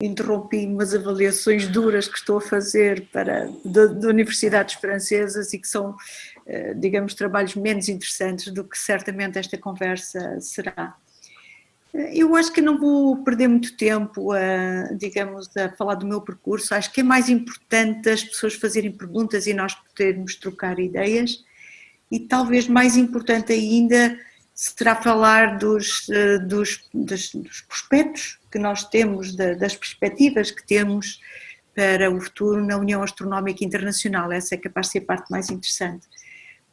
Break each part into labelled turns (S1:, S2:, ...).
S1: interrompi umas avaliações duras que estou a fazer para, de, de universidades francesas e que são, eh, digamos, trabalhos menos interessantes do que certamente esta conversa será. Eh, eu acho que não vou perder muito tempo a, digamos, a falar do meu percurso, acho que é mais importante as pessoas fazerem perguntas e nós podermos trocar ideias e talvez mais importante ainda será falar dos, eh, dos, dos, dos prospectos que nós temos, das perspectivas que temos para o futuro na União Astronómica Internacional. Essa é capaz de ser a parte mais interessante.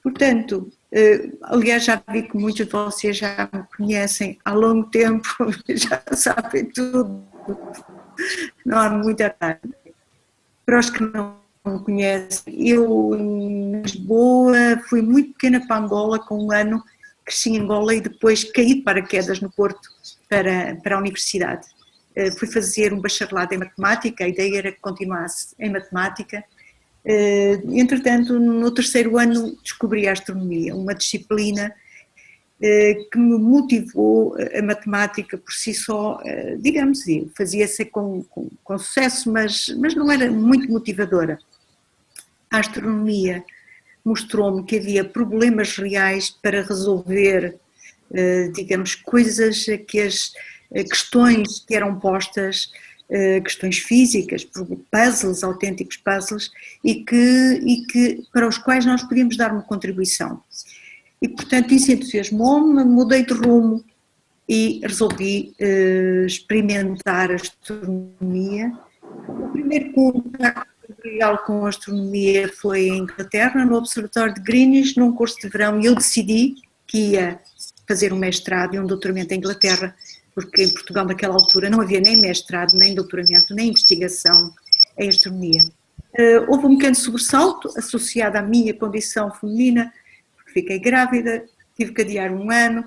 S1: Portanto, eh, aliás, já vi que muitos de vocês já me conhecem há longo tempo, já sabem tudo, não há muita tarde. Para os que não me conhecem, eu em Lisboa fui muito pequena para Angola com um ano cresci em Angola e depois caí de paraquedas no Porto para, para a universidade. Uh, fui fazer um bacharelado em matemática, a ideia era que continuasse em matemática. Uh, entretanto, no terceiro ano descobri a astronomia, uma disciplina uh, que me motivou a matemática por si só, digamos, fazia-se com, com, com, sucesso, mas, mas não era muito motivadora. A astronomia mostrou-me que havia problemas reais para resolver, eh, digamos, coisas que as eh, questões que eram postas, eh, questões físicas, puzzles, autênticos puzzles, e que, e que para os quais nós podíamos dar uma contribuição. E portanto isso entusiasmou-me, mudei de rumo e resolvi experimentar a astronomia. O primeiro contacto real com astronomia foi em Inglaterra, no Observatório de Greenwich, num curso de verão, e eu decidi que ia fazer um mestrado e um doutoramento em Inglaterra, porque em Portugal naquela altura não havia nem mestrado, nem doutoramento, nem investigação em astronomia. Uh, houve um pequeno sobressalto associado à minha condição feminina, porque fiquei grávida, tive que adiar um ano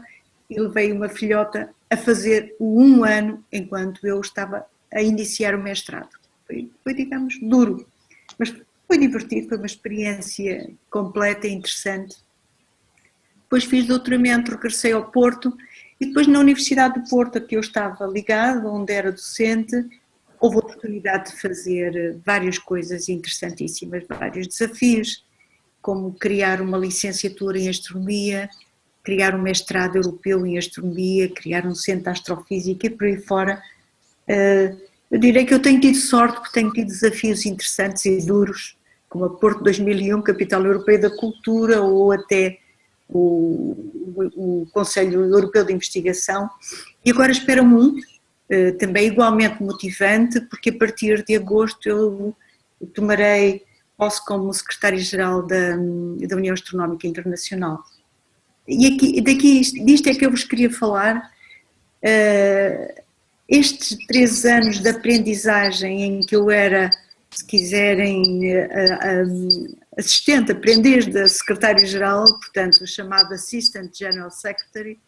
S1: e levei uma filhota a fazer o um ano enquanto eu estava a iniciar o mestrado. Foi, foi digamos, duro, mas foi divertido, foi uma experiência completa e interessante. Depois fiz doutoramento, regressei ao Porto e depois na Universidade do Porto, a que eu estava ligado, onde era docente, houve a oportunidade de fazer várias coisas interessantíssimas, vários desafios, como criar uma licenciatura em astronomia, criar um mestrado europeu em astronomia, criar um centro de astrofísica e por aí fora. Uh, eu direi que eu tenho tido sorte porque tenho tido desafios interessantes e duros, como a Porto 2001, Capital Europeia da Cultura, ou até o, o, o Conselho Europeu de Investigação. E agora espero-me um, eh, também igualmente motivante, porque a partir de agosto eu tomarei posse como secretário-geral da, da União Astronómica Internacional. E aqui, daqui, disto é que eu vos queria falar. Uh, estes três anos de aprendizagem em que eu era, se quiserem, assistente, aprendiz da secretário-geral, portanto chamado Assistant General Secretary,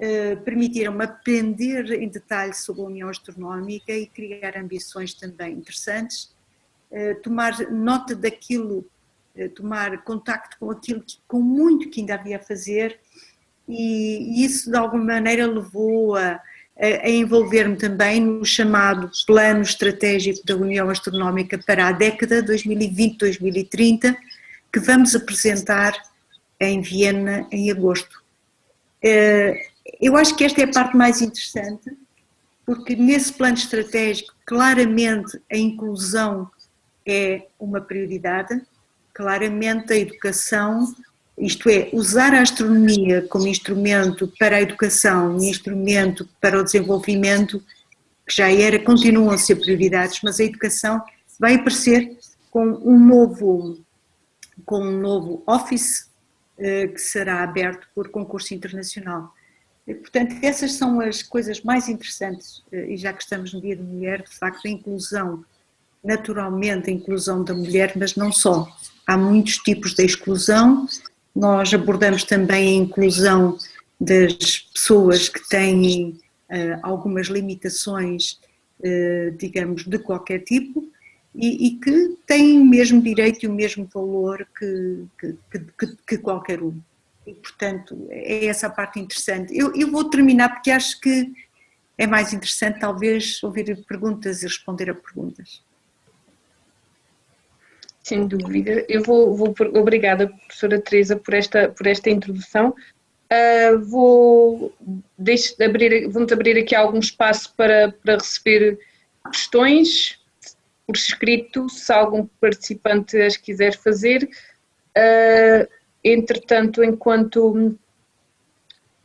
S1: eh, permitiram-me aprender em detalhe sobre a União Astronómica e criar ambições também interessantes, eh, tomar nota daquilo, eh, tomar contacto com aquilo, com muito que ainda havia a fazer e isso de alguma maneira levou a a envolver-me também no chamado Plano Estratégico da União Astronómica para a década 2020-2030, que vamos apresentar em Viena em agosto. Eh, eu acho que esta é a parte mais interessante, porque nesse plano estratégico, claramente a inclusão é uma prioridade, claramente a educação isto é, usar a astronomia como instrumento para a educação, instrumento para o desenvolvimento, que já era, continuam a ser prioridades, mas a educação vai aparecer com um novo, com um novo office eh, que será aberto por concurso internacional. Portanto, essas são as coisas mais interessantes, eh, e já que estamos no Dia da Mulher, de facto, a inclusão, naturalmente a inclusão da mulher, mas não só. Há muitos tipos de exclusão, nós abordamos também a inclusão das pessoas que têm uh, algumas limitações, uh, digamos, de qualquer tipo e, e, que têm o mesmo direito e o mesmo valor que, que, que, que, qualquer um. E, portanto, é essa a parte interessante. Eu, eu vou terminar porque acho que é mais interessante talvez ouvir perguntas e responder a perguntas.
S2: Sem dúvida. Eu vou, vou obrigada, professora Teresa, por esta, por esta introdução. Uh, vou deixe, abrir, vamos abrir aqui algum espaço para, para receber questões por escrito, se algum participante as quiser fazer. Uh, entretanto, enquanto,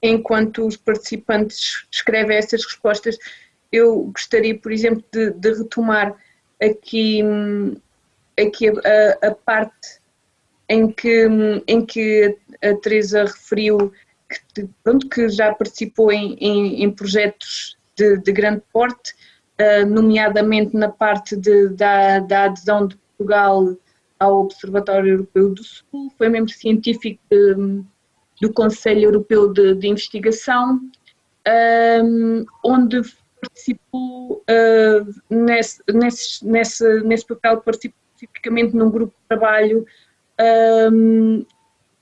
S2: enquanto os participantes escrevem essas respostas, eu gostaria, por exemplo, de, de retomar aqui, aqui a, a, parte em que, em que a Teresa referiu que, pronto, que já participou em, em, em projetos de, de, grande porte, uh, nomeadamente na parte de, da, da, adesão de Portugal ao Observatório Europeu do Sul, foi membro científico de, do Conselho Europeu de, de Investigação, um, ah, onde participou uh, nesse, nesse, nesse, nesse papel, participou especificamente num grupo de trabalho um,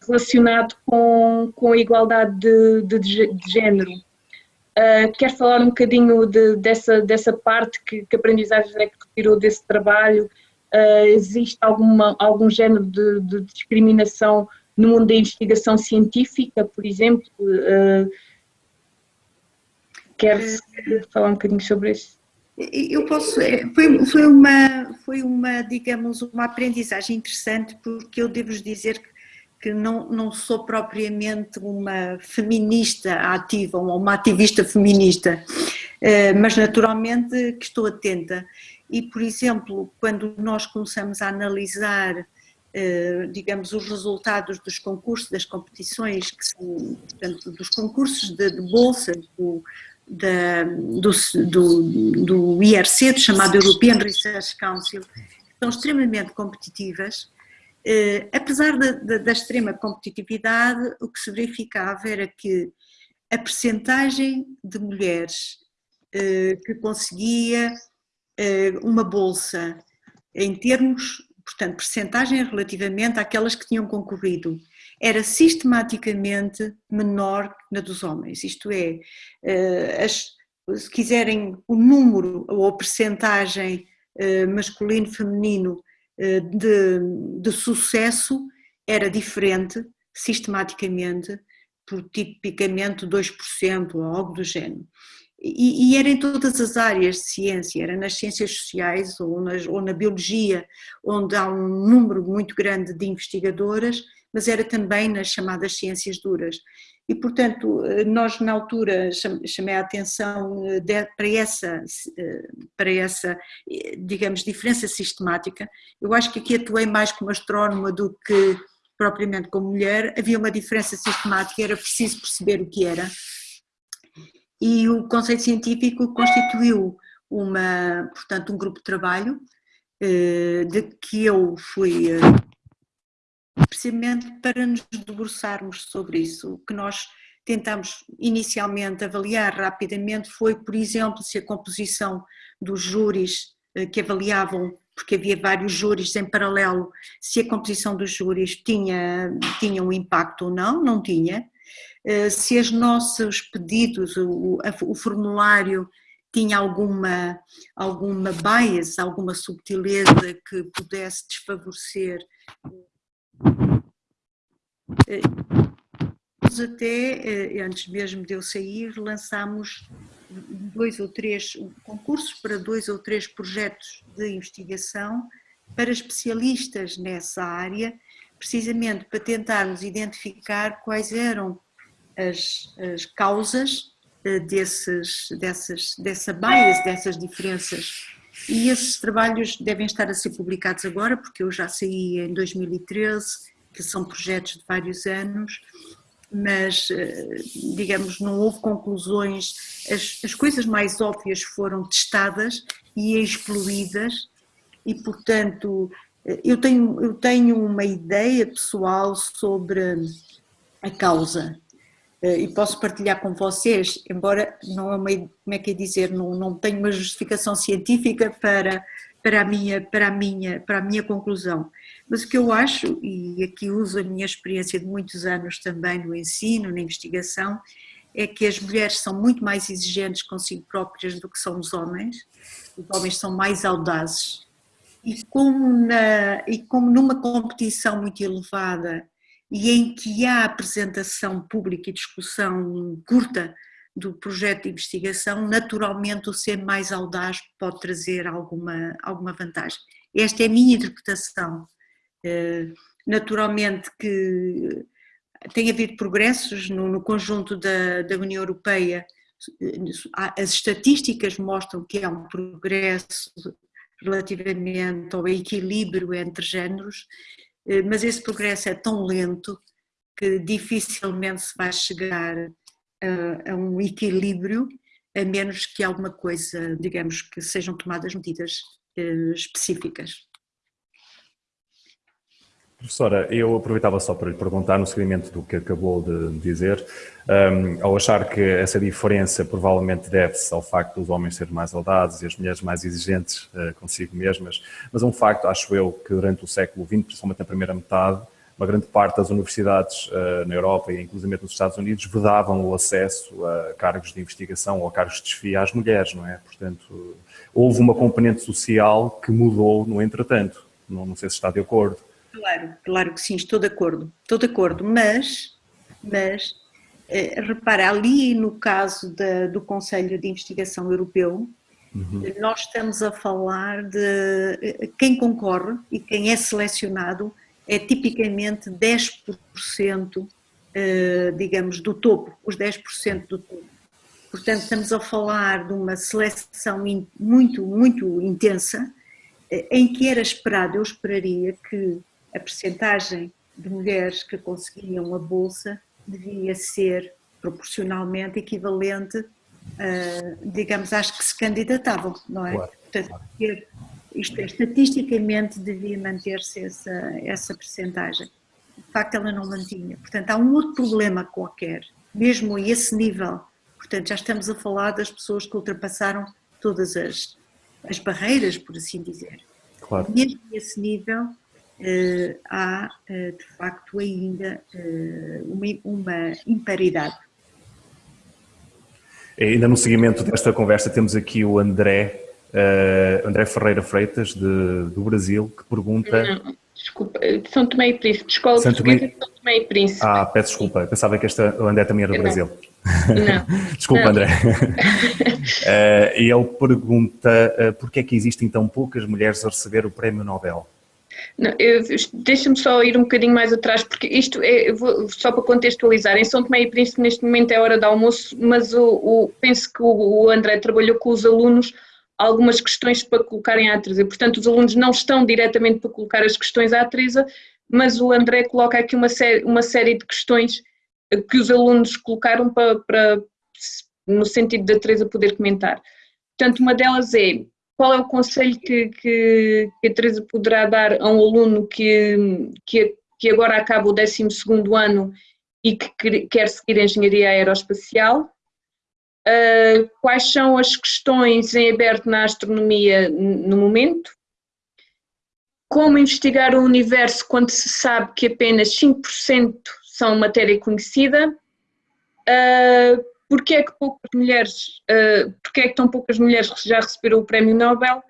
S2: relacionado com, com a igualdade de, de, de género. Uh, quer falar um bocadinho de, dessa, dessa parte, que, que aprendizagem é que retirou desse trabalho? Uh, existe alguma, algum género de, de, discriminação no mundo da investigação científica, por exemplo? Uh, quer falar um bocadinho sobre isso?
S1: Eu posso, é, foi, foi, uma, foi uma, digamos, uma aprendizagem interessante, porque eu devo dizer que que não, não sou propriamente uma feminista ativa, ou uma ativista feminista, eh, mas naturalmente que estou atenta. E, por exemplo, quando nós começamos a analisar, eh, digamos, os resultados dos concursos, das competições, que são, portanto, dos concursos de, de bolsa, do, da, do, do, do IRC, chamado European Research Council, são extremamente competitivas, Uh, apesar da, da, da, extrema competitividade, o que se verificava era que a percentagem de mulheres uh, que conseguia uh, uma bolsa em termos, portanto, percentagem relativamente àquelas que tinham concorrido, era sistematicamente menor na dos homens, isto é, as, se quiserem o número ou a percentagem masculino-feminino eh, de, de sucesso era diferente, sistematicamente, por tipicamente 2% ou algo do género. E, e, era em todas as áreas de ciência, era nas ciências sociais ou, nas, ou na biologia, onde há um número muito grande de investigadoras, mas era também nas chamadas ciências duras. E, portanto, nós na altura chamei a atenção eh, para essa, eh, para essa, eh, digamos, diferença sistemática. Eu acho que aqui atuei mais como astrónoma do que propriamente como mulher. Havia uma diferença sistemática, era preciso perceber o que era. E o conceito científico constituiu uma, portanto, um grupo de trabalho de que eu fui precisamente para nos debruçarmos sobre isso. O que nós tentamos inicialmente avaliar rapidamente foi, por exemplo, se a composição dos júris eh, que avaliavam, porque havia vários júris em paralelo, se a composição dos júris tinha, tinha um impacto ou não, não tinha, eh, se os nossos pedidos, o, o formulário tinha alguma, alguma bias, alguma subtileza que pudesse desfavorecer até, eh, antes mesmo de eu sair, lançámos dois ou três concursos para dois ou três projetos de investigação para especialistas nessa área, precisamente para tentarmos identificar quais eram as, as causas eh, desses, dessas, dessa bias, dessas diferenças. E esses trabalhos devem estar a ser publicados agora, porque eu já saí em 2013 que são projetos de vários anos, mas, eh, digamos, não houve conclusões, as, as coisas mais óbvias foram testadas e excluídas e, portanto, eh, eu tenho, eu tenho uma ideia pessoal sobre a causa e posso partilhar com vocês, embora não é uma, como é que é dizer, não, não tenho uma justificação científica para, para, a minha, para, a minha, para a minha conclusão, mas o que eu acho, e aqui uso a minha experiência de muitos anos também no ensino, na investigação, é que as mulheres são muito mais exigentes consigo próprias do que são os homens, os homens são mais audazes, e como, na, e como numa competição muito elevada e em que há apresentação pública e discussão curta do projeto de investigação, naturalmente o ser mais audaz pode trazer alguma, alguma vantagem. Esta é a minha interpretação. Eh, naturalmente que tem havido progressos no, no conjunto da, da União Europeia, as estatísticas mostram que há um progresso relativamente ao equilíbrio entre géneros, mas esse progresso é tão lento que dificilmente se vai chegar a, a um equilíbrio, a menos que alguma coisa, digamos, que sejam tomadas medidas eh, específicas.
S3: Professora, eu aproveitava só para lhe perguntar, no seguimento do que acabou de dizer, um, ao achar que essa diferença provavelmente deve-se ao facto dos homens serem mais audados e as mulheres mais exigentes uh, consigo mesmas, mas um facto, acho eu, que durante o século XX, principalmente na primeira metade, uma grande parte das universidades uh, na Europa e inclusive nos Estados Unidos vedavam o acesso a cargos de investigação ou a cargos de desfia às mulheres, não é? Portanto, houve uma componente social que mudou no entretanto, não, não sei se está de acordo.
S1: Claro, claro que sim, estou de acordo, estou de acordo, mas, mas eh, repara, ali no caso da, do Conselho de Investigação Europeu, uhum. nós estamos a falar de eh, quem concorre e quem é selecionado é tipicamente 10%, eh, digamos, do topo, os 10% do topo. Portanto, estamos a falar de uma seleção muito, muito intensa, em que era esperado, eu esperaria que a percentagem de mulheres que conseguiam a bolsa devia ser proporcionalmente equivalente, uh, digamos, às que se candidatavam, não é? Claro, Portanto, claro. isto é, estatisticamente devia manter-se essa, essa percentagem. De facto, ela não mantinha. Portanto, há um outro problema qualquer, mesmo a esse nível. Portanto, já estamos a falar das pessoas que ultrapassaram todas as, as barreiras, por assim dizer. Claro. Mesmo a esse nível, há uh, de facto ainda uh, uma, uma imparidade.
S3: Ainda no seguimento desta conversa temos aqui o André, André Ferreira Freitas, de, do Brasil, que pergunta...
S2: Não, desculpa, São Tomé e Príncipe, Escola São Portuguesa Tomé... de São Tomé e Príncipe.
S3: Ah, peço desculpa, pensava que esta, o André também era do
S2: não.
S3: Brasil.
S2: Não.
S3: Desculpa, não. André. E ele pergunta uh, porquê é que existem tão poucas mulheres a receber o Prémio Nobel?
S2: Deixa-me só ir um bocadinho mais atrás, porque isto é, vou, só para contextualizar, em São Tomé e Príncipe neste momento é hora de almoço, mas o, o penso que o, o, André trabalhou com os alunos algumas questões para colocarem à Teresa, portanto os alunos não estão diretamente para colocar as questões à Teresa, mas o André coloca aqui uma série, uma série de questões que os alunos colocaram para, para no sentido da Teresa poder comentar. Portanto, uma delas é qual é o conselho que, que, que a Teresa poderá dar a um aluno que, que, que agora acaba o 12 ano e que quer seguir Engenharia Aeroespacial? Uh, quais são as questões em aberto na astronomia no momento? Como investigar o universo quando se sabe que apenas 5% são matéria conhecida? Uh, Porquê é que poucas mulheres, uh, porquê é que tão poucas mulheres já receberam o prémio Nobel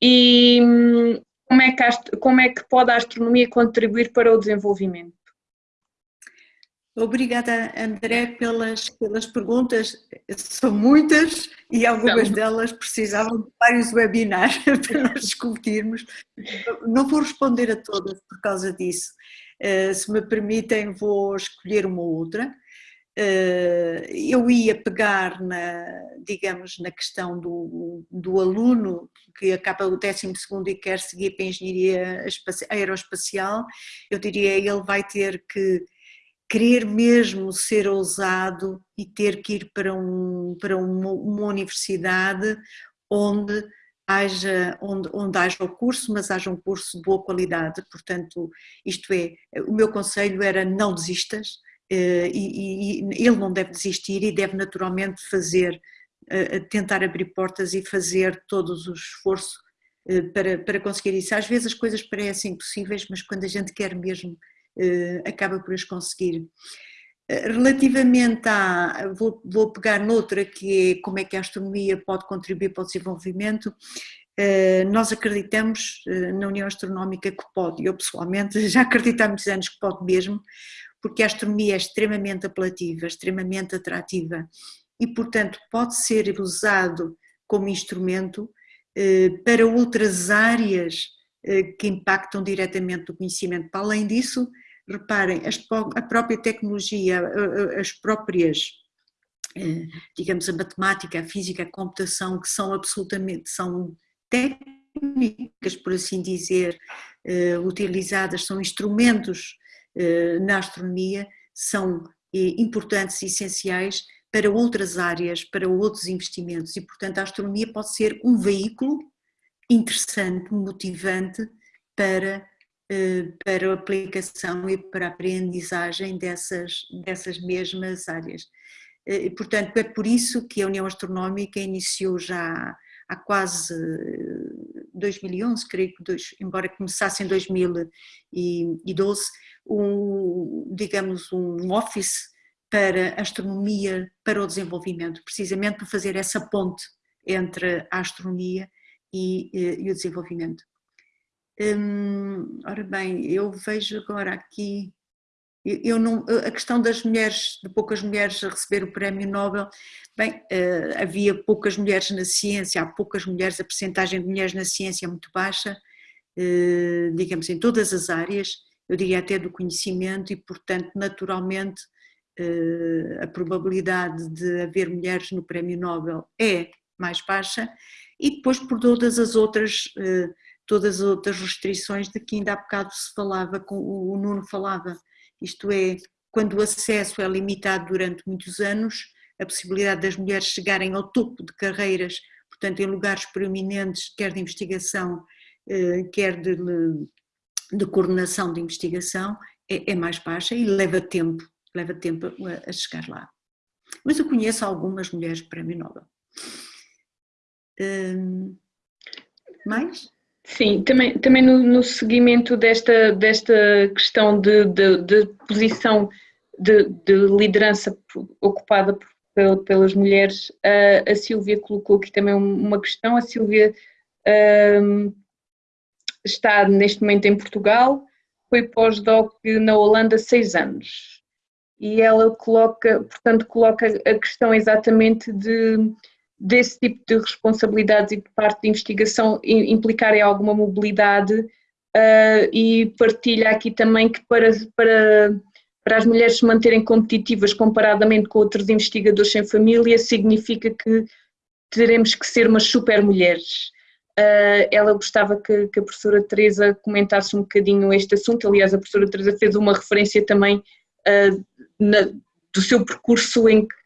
S2: e hum, como é, que como é que pode a astronomia contribuir para o desenvolvimento?
S1: Obrigada, André, pelas, pelas perguntas. São muitas e algumas Não. delas precisavam de vários webinars para nós discutirmos. Não vou responder a todas por causa disso. Uh, se me permitem, vou escolher uma outra. Eh, eu ia pegar na, digamos, na questão do, do aluno que acaba o 12 e quer seguir para a engenharia aeroespacial, eu diria ele vai ter que querer mesmo ser ousado e ter que ir para, um, para uma, uma universidade onde haja, onde, onde haja o curso, mas haja um curso de boa qualidade, portanto, isto é, o meu conselho era não desistas, e, e, ele não deve desistir e deve naturalmente fazer, eh, tentar abrir portas e fazer todos o esforço eh, para, para conseguir isso. Às vezes as coisas parecem impossíveis, mas quando a gente quer mesmo, acaba por as conseguir. Relativamente a, vou, vou pegar noutra que é como é que a astronomia pode contribuir para o desenvolvimento, nós acreditamos na União Astronómica que pode, eu pessoalmente já acredito há muitos anos que pode mesmo, porque a astronomia é extremamente apelativa, extremamente atrativa e, portanto, pode ser usado como instrumento para outras áreas que impactam diretamente o conhecimento. Para além disso, reparem, a própria tecnologia, as próprias, eh, digamos, a matemática, a física, a computação, que são absolutamente, são técnicas, por assim dizer, eh, utilizadas, são instrumentos eh, na astronomia, são importantes e essenciais para outras áreas, para outros investimentos e, portanto, a astronomia pode ser um veículo interessante, motivante para eh, para a aplicação e para a aprendizagem dessas, dessas mesmas áreas. Eh, portanto, é por isso que a União Astronómica iniciou já há quase 2011, creio que, dois, embora começasse em 2012, um, digamos, um office para astronomia para o desenvolvimento, precisamente para fazer essa ponte entre a astronomia e, eh, e o desenvolvimento. Hum, ora bem, eu vejo agora aqui, eu não, a questão das mulheres, de poucas mulheres a receber o prémio Nobel, bem, uh, havia poucas mulheres na ciência, há poucas mulheres, a percentagem de mulheres na ciência é muito baixa, uh, digamos em todas as áreas, eu diria até do conhecimento e portanto naturalmente uh, a probabilidade de haver mulheres no prémio Nobel é mais baixa e depois por todas as outras todas as outras restrições de que ainda há bocado se falava, o Nuno falava, isto é, quando o acesso é limitado durante muitos anos, a possibilidade das mulheres chegarem ao topo de carreiras, portanto em lugares preeminentes, quer de investigação, eh, quer de, de coordenação de investigação, é, é, mais baixa e leva tempo, leva tempo a, a chegar lá. Mas eu conheço algumas mulheres prémio Nobel. Hum, mais?
S2: Sim, também, também no, no seguimento desta, desta questão de, de, de posição de, de, liderança ocupada por, pelas mulheres, a, a Silvia colocou aqui também uma questão. A Silvia um, está neste momento em Portugal, foi pós-doc na Holanda seis anos. E ela coloca, portanto, coloca a questão exatamente de desse tipo de responsabilidades e de parte de investigação implicarem alguma mobilidade uh, e partilha aqui também que para, para, para as mulheres se manterem competitivas comparadamente com outros investigadores sem família significa que teremos que ser umas super mulheres. Uh, ela gostava que, que, a professora Teresa comentasse um bocadinho este assunto, aliás a professora Teresa fez uma referência também uh, na, do seu percurso em que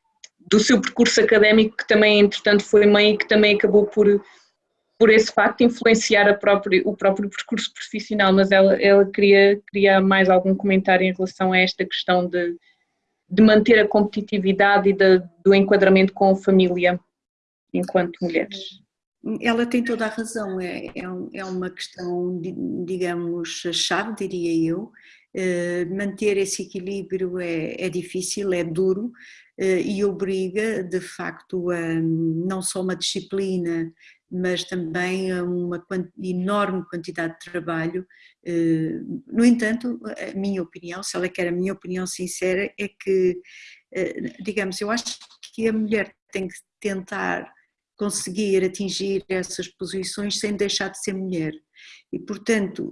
S2: do seu percurso académico, que também, entretanto, foi mãe e que também acabou por, por esse facto influenciar próprio, o próprio percurso profissional, mas ela, ela queria, queria mais algum comentário em relação a esta questão de, de manter a competitividade e de, do enquadramento com a família enquanto mulheres.
S1: Ela tem toda a razão, é, é, é uma questão, digamos, chave, diria eu. Eh, manter esse equilíbrio é, é difícil, é duro, e obriga, de facto, a não só uma disciplina, mas também a uma enorme quantidade de trabalho. Eh, no entanto, a minha opinião, se ela quer a minha opinião sincera, é que, eh, digamos, eu acho que a mulher tem que tentar conseguir atingir essas posições sem deixar de ser mulher. E, portanto,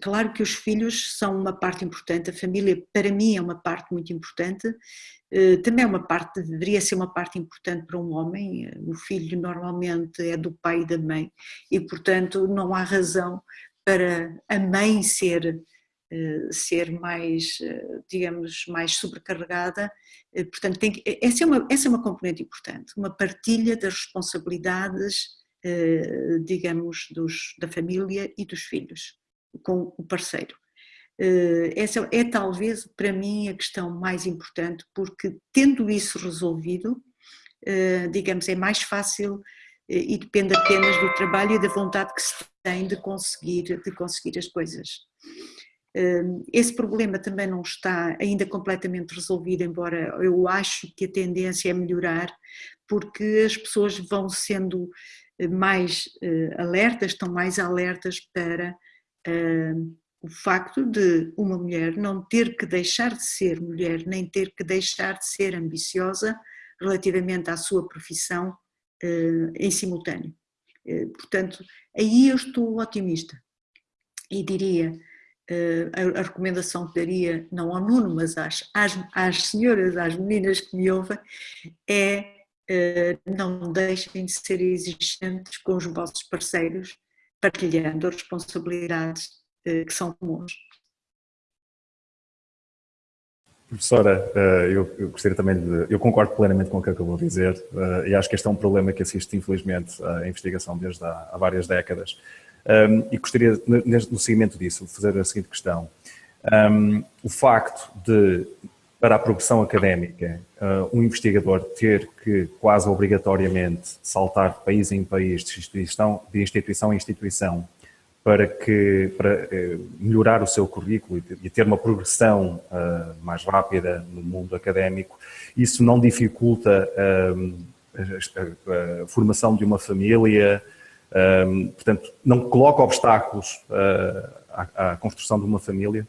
S1: claro que os filhos são uma parte importante, a família para mim é uma parte muito importante, eh, também é uma parte, deveria ser uma parte importante para um homem, eh, o filho normalmente é do pai e da mãe. E portanto não há razão para a mãe ser, eh, ser mais, digamos, mais sobrecarregada, portanto tem que, essa, é uma, essa é uma componente importante, uma partilha das responsabilidades, digamos, dos, da família e dos filhos com o parceiro. Eh, essa é talvez para mim a questão mais importante, porque tendo isso resolvido, eh, digamos, é mais fácil eh, e depende apenas do trabalho e da vontade que se tem de conseguir, de conseguir as coisas. esse problema também não está ainda completamente resolvido, embora eu acho que a tendência é melhorar, porque as pessoas vão sendo mais alertas, estão mais alertas para o facto de uma mulher não ter que deixar de ser mulher, nem ter que deixar de ser ambiciosa relativamente à sua profissão uh, em simultâneo. Uh, portanto, aí eu estou otimista e diria, uh, a, a, recomendação que daria, não ao Nuno, mas às, às, às senhoras, às meninas que me ouvem, é não deixem de ser exigentes com os vossos parceiros, partilhando responsabilidades que são comuns.
S3: Professora, eh, eu, gostaria também de. Eu concordo plenamente com o que acabou de dizer eh, e acho que este é um problema que assiste, infelizmente, à investigação desde há, várias décadas. E gostaria, no seguimento disso, de fazer a seguinte questão. O facto de, para a progressão académica, eh, um investigador ter que quase obrigatoriamente saltar de país em país, de instituição, de instituição em instituição, para, que, para eh, melhorar o seu currículo e ter uma progressão uh, mais rápida no mundo académico, isso não dificulta a, formação de uma família, portanto, não coloca obstáculos à construção de uma família?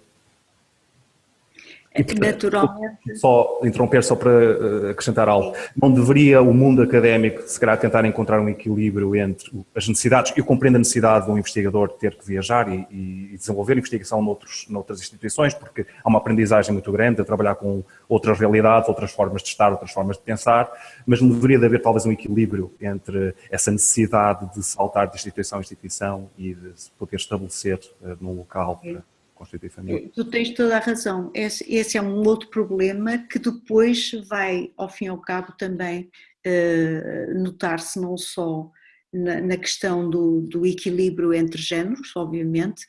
S1: E, portanto, Naturalmente.
S3: Só interromper só para eh, acrescentar algo. Não deveria o mundo académico, se calhar, tentar encontrar um equilíbrio entre as necessidades, eu compreendo a necessidade de um investigador ter que viajar e, e desenvolver investigação noutros, noutras instituições, porque há uma aprendizagem muito grande a trabalhar com outras realidades, outras formas de estar, outras formas de pensar, mas não deveria de haver talvez um equilíbrio entre essa necessidade de saltar de instituição a instituição e de poder estabelecer uh, num local para constituir família.
S1: Tu tens toda a razão. Esse, esse, é um outro problema que depois vai, ao fim e ao cabo, também uh, notar-se não só na, na questão do, do, equilíbrio entre géneros, obviamente,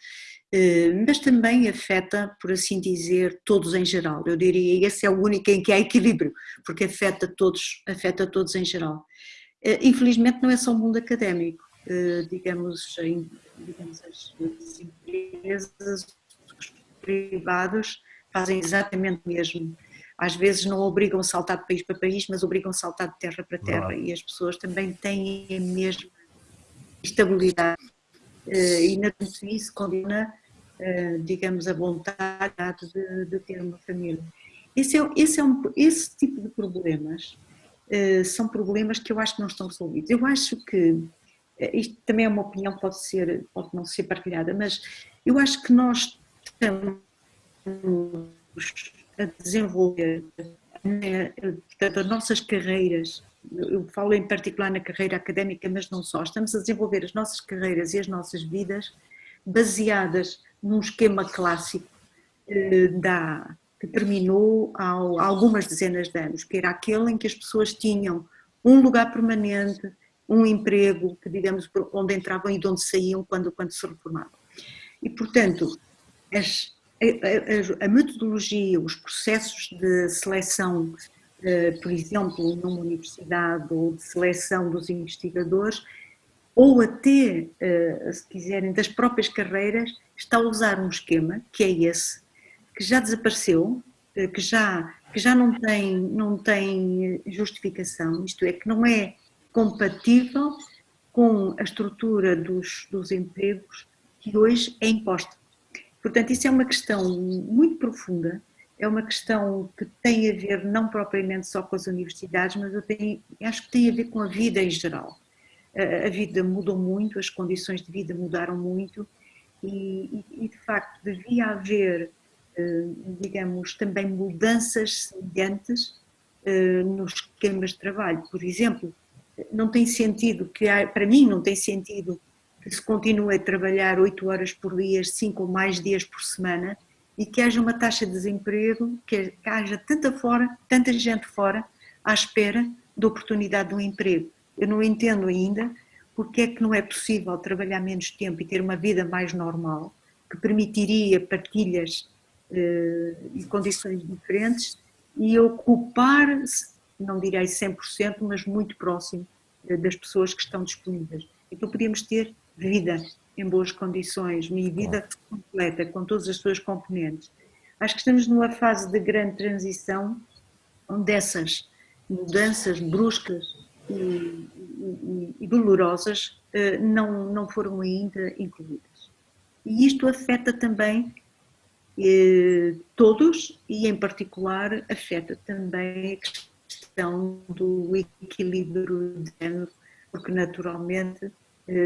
S1: uh, mas também afeta, por assim dizer, todos em geral. Eu diria esse é o único em que há equilíbrio, porque afeta todos, afeta todos em geral. Uh, infelizmente não é só o mundo académico. digamos, digamos as, as empresas, privados fazem exatamente o mesmo. Às vezes não obrigam a saltar de país para país, mas obrigam a saltar de terra para terra e as pessoas também têm a mesma estabilidade eh, e não isso condena, eh, digamos, a vontade de, de ter uma família. Esse, é, esse, é um, esse tipo de problemas eh, são problemas que eu acho que não estão resolvidos. Eu acho que, isto também é uma opinião que pode, ser, pode não ser partilhada, mas eu acho que nós estamos a desenvolver portanto, as nossas carreiras, eu falo em particular na carreira académica, mas não só, estamos a desenvolver as nossas carreiras e as nossas vidas baseadas num esquema clássico eh, da, que terminou há algumas dezenas de anos, que era aquele em que as pessoas tinham um lugar permanente, um emprego, que digamos, onde entravam e de onde saíam quando, quando se reformavam. E, portanto, as, a, a, a, metodologia, os processos de seleção, eh, por exemplo, numa universidade ou de seleção dos investigadores, ou até, eh, se quiserem, das próprias carreiras, está a usar um esquema, que é esse, que já desapareceu, eh, que já, que já não, tem, não tem justificação, isto é, que não é compatível com a estrutura dos, dos empregos que hoje é imposta. Portanto, isso é uma questão muito profunda, é uma questão que tem a ver não propriamente só com as universidades, mas eu tenho, acho que tem a ver com a vida em geral. A vida mudou muito, as condições de vida mudaram muito e, e de facto devia haver, eh, digamos, também mudanças semelhantes eh, nos esquemas de trabalho. Por exemplo, não tem sentido, que para mim não tem sentido se continue a trabalhar 8 horas por dia, 5 ou mais dias por semana e que haja uma taxa de desemprego, que haja tanta, fora, tanta gente fora à espera da oportunidade de um emprego. Eu não entendo ainda porque é que não é possível trabalhar menos tempo e ter uma vida mais normal, que permitiria partilhas eh, e condições diferentes e ocupar, não direi 100%, mas muito próximo das pessoas que estão disponíveis. Então podíamos ter vida em boas condições, uma vida completa, com todas as suas componentes. Acho que estamos numa fase de grande transição, onde essas mudanças bruscas e, e, e dolorosas eh, não, não foram ainda incluídas. E isto afeta também eh, todos e, em particular, afeta também a questão do equilíbrio de género, porque naturalmente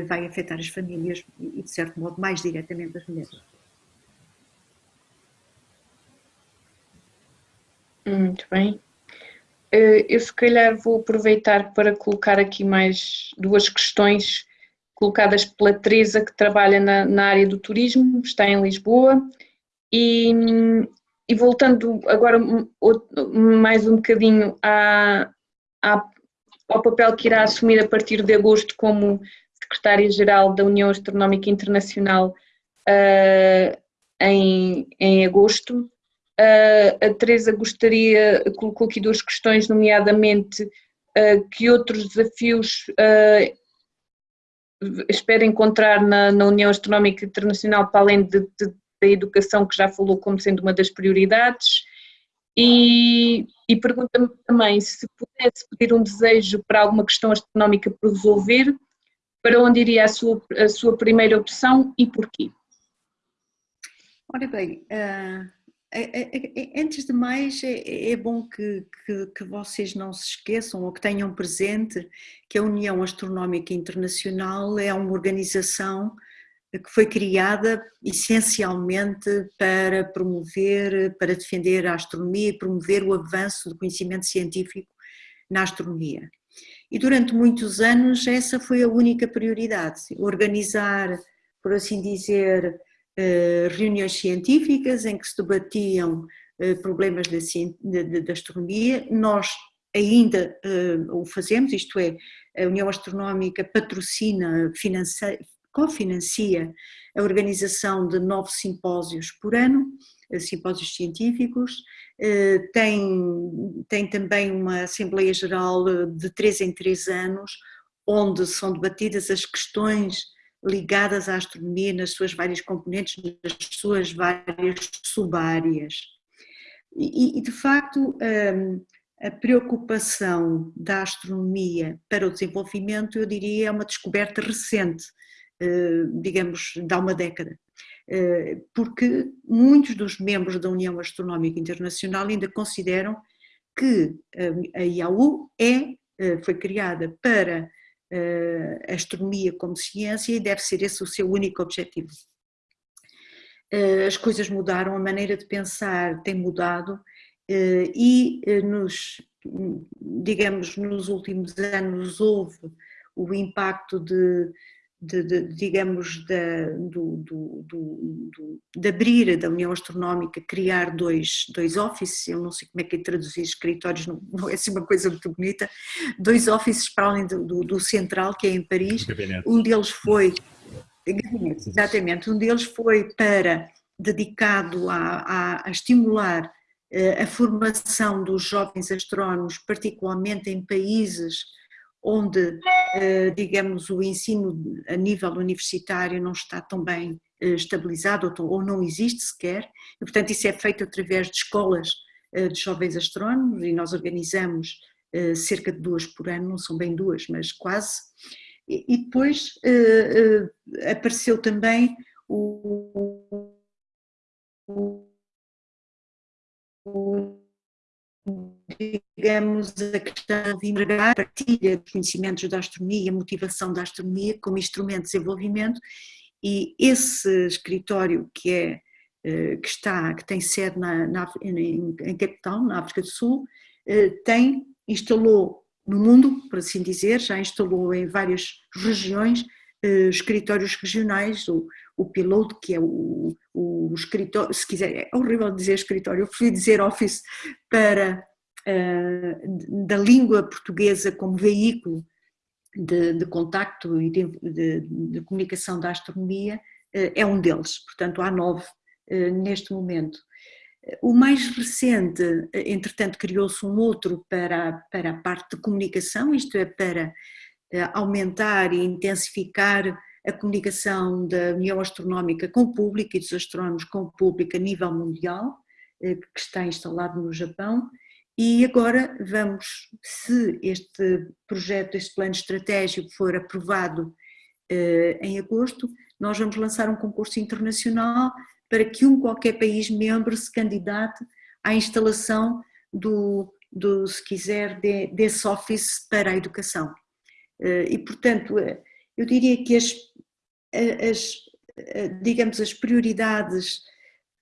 S1: vai afetar as famílias e, de certo modo, mais diretamente as mulheres.
S2: Muito bem. Eh, eu, se calhar, vou aproveitar para colocar aqui mais duas questões colocadas pela Teresa, que trabalha na, na área do turismo, está em Lisboa, e, e voltando agora mais um bocadinho à, à, ao papel que irá assumir a partir de agosto como secretária-geral da União Astronómica Internacional uh, em, em agosto, Uh, a Teresa gostaria, colocou aqui duas questões, nomeadamente uh, que outros desafios espera encontrar na, na, União Astronómica Internacional, para além de, de, da educação, que já falou como sendo uma das prioridades, e, e pergunta-me também se pudesse pedir um desejo para alguma questão astronómica por resolver, para onde iria a sua, a sua primeira opção e porquê?
S1: Ora bem, uh é, é, é, antes de mais, é, bom que, que, que, vocês não se esqueçam ou que tenham presente que a União Astronómica Internacional é uma organização que foi criada essencialmente para promover, para defender a astronomia e promover o avanço do conhecimento científico na astronomia. E durante muitos anos essa foi a única prioridade, organizar, por assim dizer, eh, reuniões científicas em que se debatiam eh, problemas da, astronomia. Nós ainda eh, o fazemos, isto é, a União Astronómica patrocina, cofinancia a organização de nove simpósios por ano, simpósios científicos, tem, tem também uma Assembleia Geral de três em três anos, onde são debatidas as questões ligadas à astronomia nas suas várias componentes, nas suas várias subáreas. E, e de facto, hum, a preocupação da astronomia para o desenvolvimento, eu diria, é uma descoberta recente, hum, digamos, de há uma década porque muitos dos membros da União Astronómica Internacional ainda consideram que a IAU é, foi criada para a astronomia como ciência e deve ser esse o seu único objetivo. As coisas mudaram, a maneira de pensar tem mudado e nos, digamos, nos últimos anos houve o impacto de de, de, digamos, da, do, do, do, de abrir da União Astronómica, criar dois, dois offices, eu não sei como é que é traduzir escritórios, não, não, é assim uma coisa muito bonita, dois offices para além do, central, que é em Paris, um deles foi, exatamente, um deles foi para, dedicado a, a, a estimular eh, a formação dos jovens astrónomos, particularmente em países onde, digamos, o ensino a nível universitário não está tão bem eh, estabilizado ou não existe sequer, e portanto isso é feito através de escolas eh, de jovens astrónomos e nós organizamos cerca de duas por ano, não são bem duas, mas quase, e depois apareceu também o, o digamos, a questão de empregar a partilha de conhecimentos da astronomia, a motivação da astronomia como instrumento de desenvolvimento. E esse escritório que é eh, que está, que tem sede na, na, em, em Capital, na África do Sul, eh, tem, instalou no mundo, por assim dizer, já instalou em várias regiões eh, escritórios regionais, o, o Piloto, que é o, o escritório, se quiser, é horrível dizer escritório, eu prefiro dizer office para, uh, da língua portuguesa como veículo de, de contacto e de, de, de, comunicação da astronomia, uh, é um deles, portanto há nove uh, neste momento. O mais recente, entretanto, criou-se um outro para, para a parte de comunicação, isto é, para aumentar e intensificar a comunicação da União Astronómica com o público e dos astrónomos com o público a nível mundial, que está instalado no Japão, e agora vamos, se este projeto, este plano estratégico for aprovado em agosto, nós vamos lançar um concurso internacional para que um qualquer país membro se candidate à instalação do, do se quiser, de, desse office para a educação. Eh, e, portanto, eh, eu diria que as, as, digamos, as prioridades,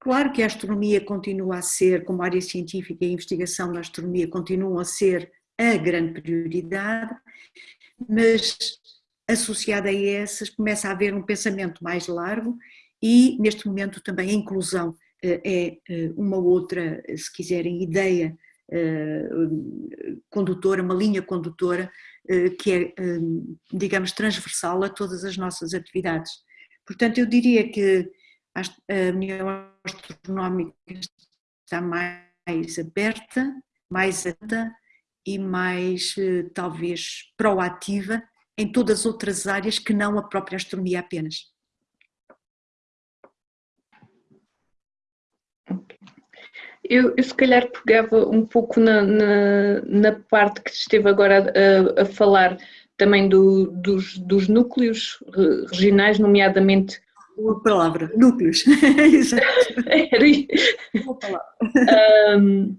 S1: claro que a astronomia continua a ser, como área científica e a investigação da astronomia continuam a ser a grande prioridade, mas associada a essas começa a haver um pensamento mais largo e neste momento também a inclusão eh, é eh, uma outra, se quiserem, ideia eh, condutora, uma linha condutora que é, digamos, transversal a todas as nossas atividades. Portanto, eu diria que a União Astronómica está mais aberta, mais atenta e mais, talvez, proativa em todas as outras áreas que não a própria astronomia apenas.
S2: Eu, eu, se calhar pegava um pouco na, na, na parte que esteve agora a, a falar também do, dos, dos, núcleos regionais, nomeadamente.
S1: Uma palavra, núcleos.
S2: Uma palavra. Um,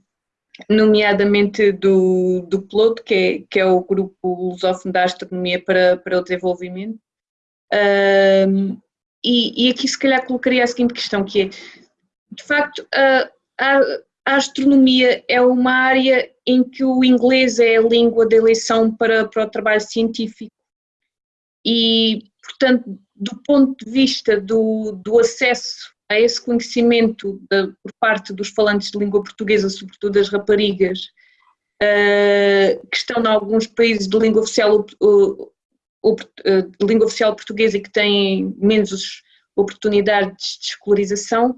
S2: nomeadamente do, do PLOT, que é, que é o Grupo Lusófono da Astronomia para, para o Desenvolvimento. Um, e, e, aqui se calhar colocaria a seguinte questão, que é, de facto, a, a, astronomia é uma área em que o inglês é a língua de eleição para, para o trabalho científico. E, portanto, do ponto de vista do, do acesso a esse conhecimento de, por parte dos falantes de língua portuguesa, sobretudo das raparigas, uh, que estão em alguns países de língua oficial, uh, uh, de língua oficial portuguesa e que têm menos oportunidades de escolarização,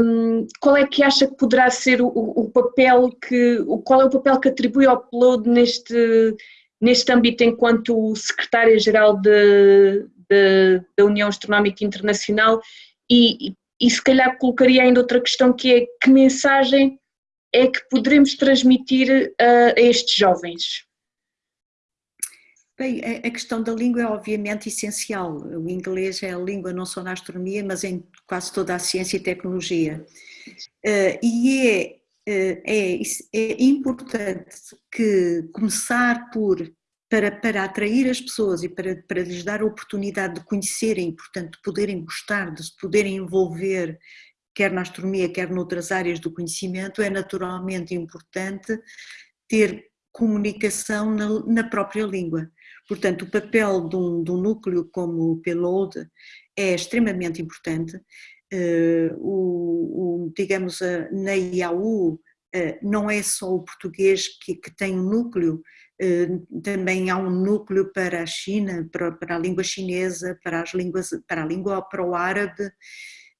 S2: um, qual é que acha que poderá ser o, o, papel que, o, qual é o papel que atribui ao upload neste, neste âmbito enquanto secretária-geral da União Astronómica Internacional e, e se calhar colocaria ainda outra questão que é que mensagem é que poderemos transmitir a, a estes jovens?
S1: Bem, a questão da língua é obviamente essencial. O inglês é a língua não só na astronomia, mas em quase toda a ciência e tecnologia. Uh, e é, uh, é, é importante que começar por para, para atrair as pessoas e para, para lhes dar a oportunidade de conhecerem, portanto, de poderem gostar, de se poderem envolver, quer na astronomia, quer noutras áreas do conhecimento, é naturalmente importante ter comunicação na, na própria língua. Portanto, o papel de um, de um núcleo como o PELOD é extremamente importante. Uh, o, o, digamos, na IAU uh, não é só o português que, que tem um núcleo, eh, também há um núcleo para a China, para, para a língua chinesa, para as línguas, para a língua para o árabe, eh,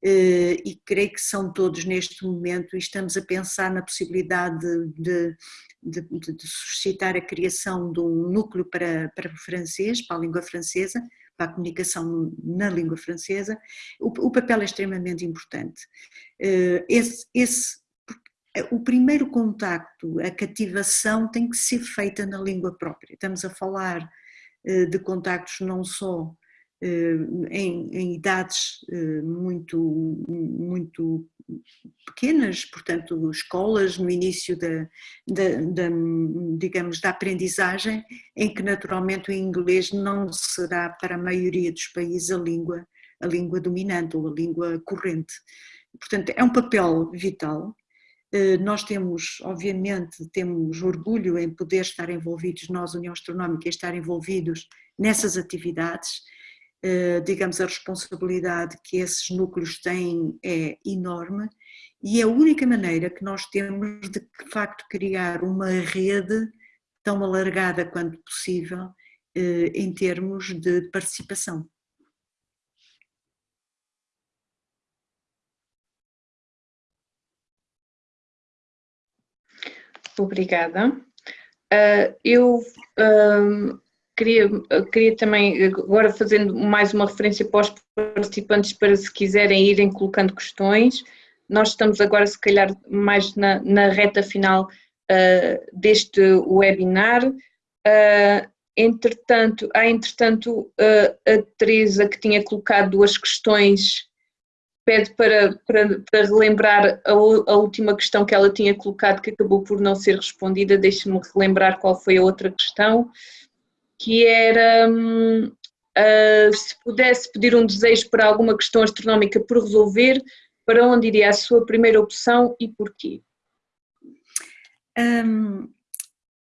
S1: e creio que são todos neste momento, e estamos a pensar na possibilidade de, de, de, de suscitar a criação de um núcleo para, para o francês, para a língua francesa, para a comunicação na língua francesa, o, o papel é extremamente importante. Eh, esse, esse o primeiro contacto, a cativação tem que ser feita na língua própria. Estamos a falar eh, de contactos não só eh, em, em idades eh, muito, muito pequenas, portanto escolas no início da, da, da, digamos, da aprendizagem, em que naturalmente o inglês não será para a maioria dos países a língua, a língua dominante ou a língua corrente. Portanto, é um papel vital eh, nós temos, obviamente, temos orgulho em poder estar envolvidos, nós, União Astronómica, estar envolvidos nessas atividades. Eh, digamos, a responsabilidade que esses núcleos têm é enorme e é a única maneira que nós temos de, de facto, criar uma rede tão alargada quanto possível eh, em termos de participação.
S2: Obrigada. Uh, eu uh, queria, queria também, agora fazendo mais uma referência para os participantes, para se quiserem irem colocando questões, nós estamos agora, se calhar, mais na, na reta final uh, deste webinar. Uh, entretanto, há entretanto uh, a Teresa que tinha colocado duas questões, pede para, para, para relembrar a, a, última questão que ela tinha colocado que acabou por não ser respondida, deixe-me relembrar qual foi a outra questão, que era um, se pudesse pedir um desejo para alguma questão astronómica por resolver, para onde iria a sua primeira opção e porquê?
S1: Um,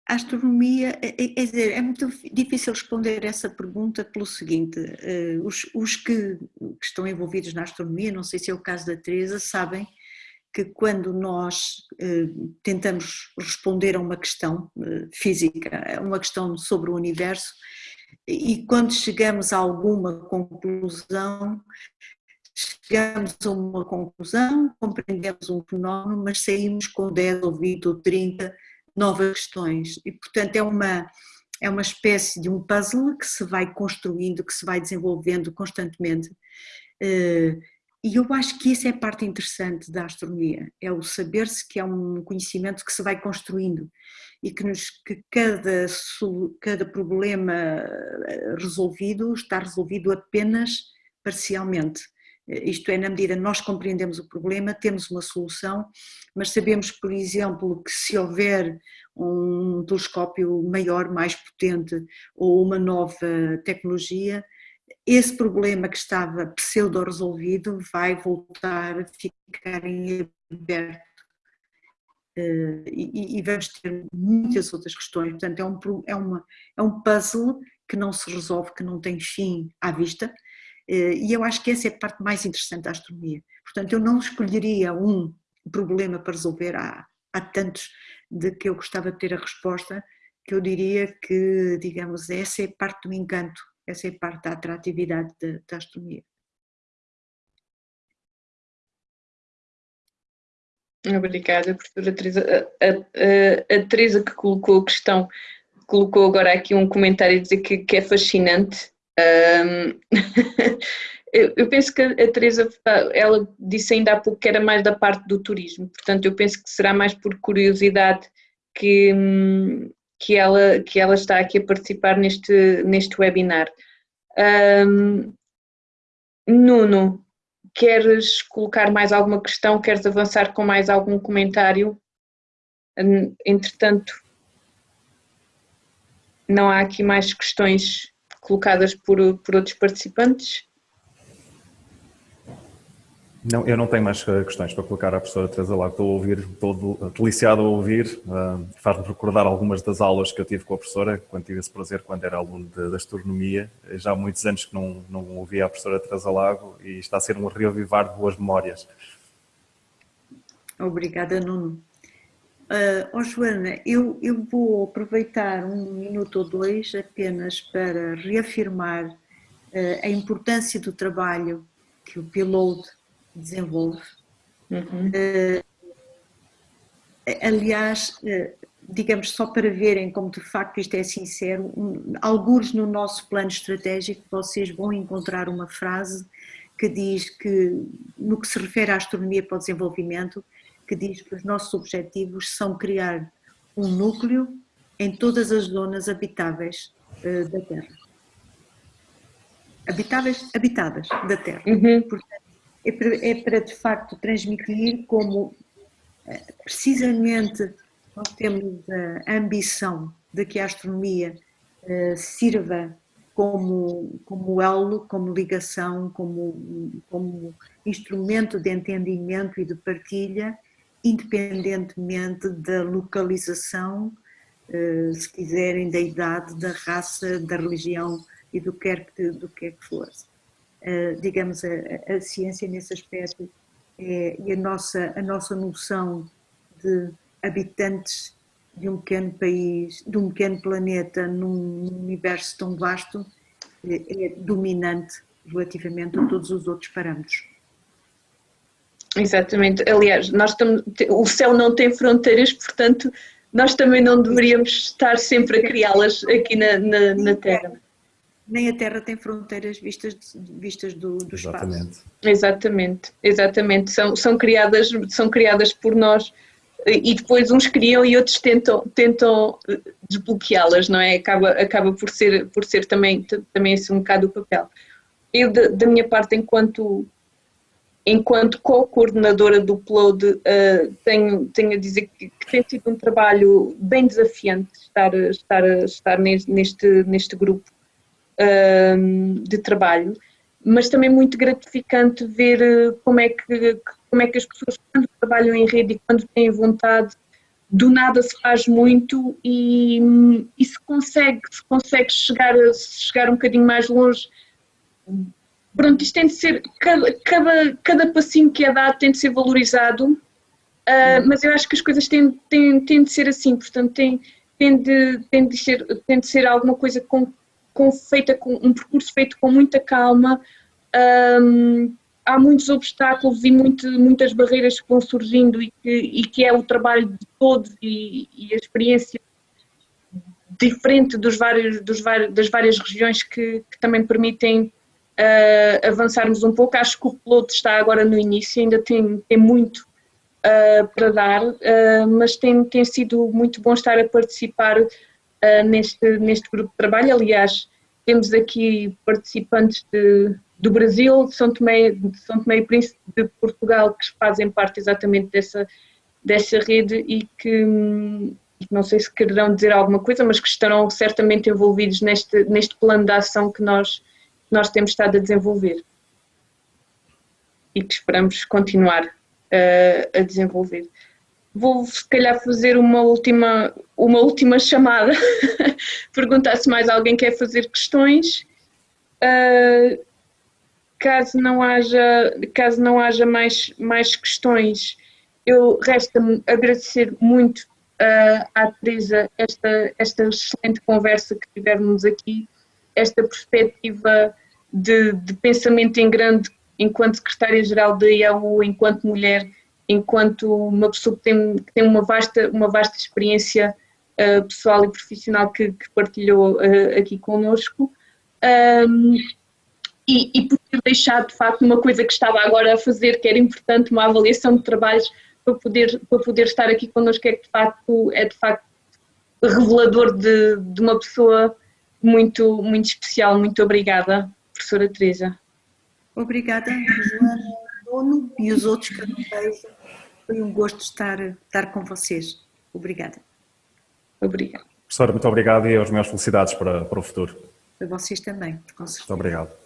S1: a astronomia, é, é, dizer, é muito difícil responder essa pergunta pelo seguinte, uh, os, os que, que, estão envolvidos na astronomia, não sei se é o caso da Teresa, sabem que quando nós uh, tentamos responder a uma questão uh, física, a uma questão sobre o universo, e quando chegamos a alguma conclusão, chegamos a uma conclusão, compreendemos um fenómeno, mas saímos com 10 ou 20 ou 30 novas questões. E, portanto, é uma, é uma espécie de um puzzle que se vai construindo, que se vai desenvolvendo constantemente. Eh, e eu acho que isso é a parte interessante da astronomia, é o saber-se que é um conhecimento que se vai construindo e que, nos, que cada, cada problema eh, resolvido está resolvido apenas parcialmente. Isto é, na medida nós compreendemos o problema, temos uma solução, mas sabemos, por exemplo, que se houver um telescópio maior, mais potente ou uma nova tecnologia, esse problema que estava pseudo-resolvido vai voltar a ficar em aberto Uh, e, e, vamos ter muitas outras questões. Portanto, é um, é, uma, é um puzzle que não se resolve, que não tem fim à vista, eh, e eu acho que essa é a parte mais interessante da astronomia. Portanto, eu não escolheria um problema para resolver, há, há tantos de que eu gostava de ter a resposta, que eu diria que, digamos, essa é parte do encanto, essa é parte da atratividade da, astronomia.
S2: Obrigada, professora Teresa. A, a, a, Teresa que colocou a questão, colocou agora aqui um comentário a dizer que, que é fascinante um, eu, penso que a Teresa, ela disse ainda há pouco que era mais da parte do turismo, portanto eu penso que será mais por curiosidade que, que, ela, que ela está aqui a participar neste, neste webinar. Um, Nuno, queres colocar mais alguma questão? Queres avançar com mais algum comentário? Entretanto, não há aqui mais questões colocadas por, por outros participantes?
S3: Não, eu não tenho mais eh, questões para colocar à professora Teresa lá. Estou a ouvir, estou deliciado a ouvir. Uh, Faz-me recordar algumas das aulas que eu tive com a professora, quando tive esse prazer, quando era aluno de astronomia. Já há muitos anos que não, não ouvia a professora Teresa Lago e está a ser um reavivar de boas memórias.
S1: Obrigada, Nuno. Uh, oh Joana, eu, eu vou aproveitar um minuto ou dois apenas para reafirmar uh, a importância do trabalho que o Pilote desenvolve. Uhum. Uh, aliás, digamos, só para verem como de facto isto é sincero, um, alguns no nosso plano estratégico vocês vão encontrar uma frase que diz que, no que se refere à astronomia para o desenvolvimento, que diz que os nossos objetivos são criar um núcleo em todas as zonas habitáveis uh, da Terra. Habitáveis, habitadas da Terra. Uhum. Portanto, é para, é para, de facto transmitir como uh, precisamente nós temos a ambição de que a astronomia uh, sirva como, como elo, como ligação, como, como instrumento de entendimento e de partilha independentemente da localização, eh, se quiserem, da idade, da raça, da religião e do que do que, que for. Eh, digamos, a, a, ciência nesse aspecto é, e a nossa, a nossa noção de habitantes de um pequeno país, de um pequeno planeta num universo tão vasto é, é dominante relativamente a todos os outros parâmetros.
S2: Exatamente. Aliás, nós estamos, o céu não tem fronteiras, portanto, nós também não deveríamos estar sempre a criá-las aqui na, na, na Terra
S1: nem a Terra tem fronteiras vistas, vistas do, do exatamente. espaço.
S2: Exatamente, exatamente. São, são, criadas, são criadas por nós e depois uns criam e outros tentam, tentam desbloqueá-las, não é? Acaba, acaba por ser, por ser também, também esse um bocado o papel. Eu, da, da minha parte, enquanto, enquanto co-coordenadora do Upload, uh, tenho, tenho a dizer que, que, tem sido um trabalho bem desafiante estar, estar, estar neste, neste grupo de trabalho, mas também muito gratificante ver eh, como é que, como é que as pessoas, quando trabalham em rede e quando têm vontade, do nada se faz muito e, e se consegue, se consegue chegar, chegar um bocadinho mais longe. Pronto, isto tem de ser, cada, cada, cada passinho que é dado tem de ser valorizado, uh, mas eu acho que as coisas têm, têm, têm de ser assim, portanto tem, tem, de, tem, de ser, tem de ser alguma coisa com com, feita com um percurso feito com muita calma. Um, há muitos obstáculos e muito, muitas barreiras que vão surgindo e que, e que é o trabalho de todos e, e a experiência diferente dos vários, dos das várias regiões que, que também permitem uh, avançarmos um pouco. Acho que o piloto está agora no início, ainda tem, tem muito uh, para dar, uh, mas tem, tem sido muito bom estar a participar uh, neste, neste grupo de trabalho. Aliás, temos aqui participantes de, do Brasil, de São Tomé, de São Tomé e Príncipe, de Portugal, que fazem parte exatamente dessa, dessa rede e que não sei se quererão dizer alguma coisa, mas que estarão certamente envolvidos neste, neste plano de ação que nós, nós temos estado a desenvolver e que esperamos continuar uh, a desenvolver vou se calhar fazer uma última, uma última chamada, perguntar se mais alguém quer fazer questões. Uh, caso não haja, caso não haja mais, mais questões, eu resta-me agradecer muito uh, à Teresa esta, esta excelente conversa que tivemos aqui, esta perspectiva de, de pensamento em grande enquanto secretária-geral da IAU, enquanto mulher, enquanto uma pessoa que tem, que tem uma, vasta, uma vasta experiência uh, pessoal e profissional que, que partilhou uh, aqui connosco. Um, e, e, por ter deixado de facto uma coisa que estava agora a fazer, que era importante, uma avaliação de trabalhos para poder, para poder estar aqui connosco, é de facto, é de facto revelador de, de uma pessoa muito, muito especial. Muito obrigada, professora Teresa.
S1: Obrigada, Joana E os outros que eu não vejo. Foi um gosto estar, estar com vocês. Obrigada.
S2: Obrigada.
S3: Professora, muito obrigado e as minhas felicidades para, para o futuro.
S1: Para vocês também,
S3: com certeza. Muito obrigado.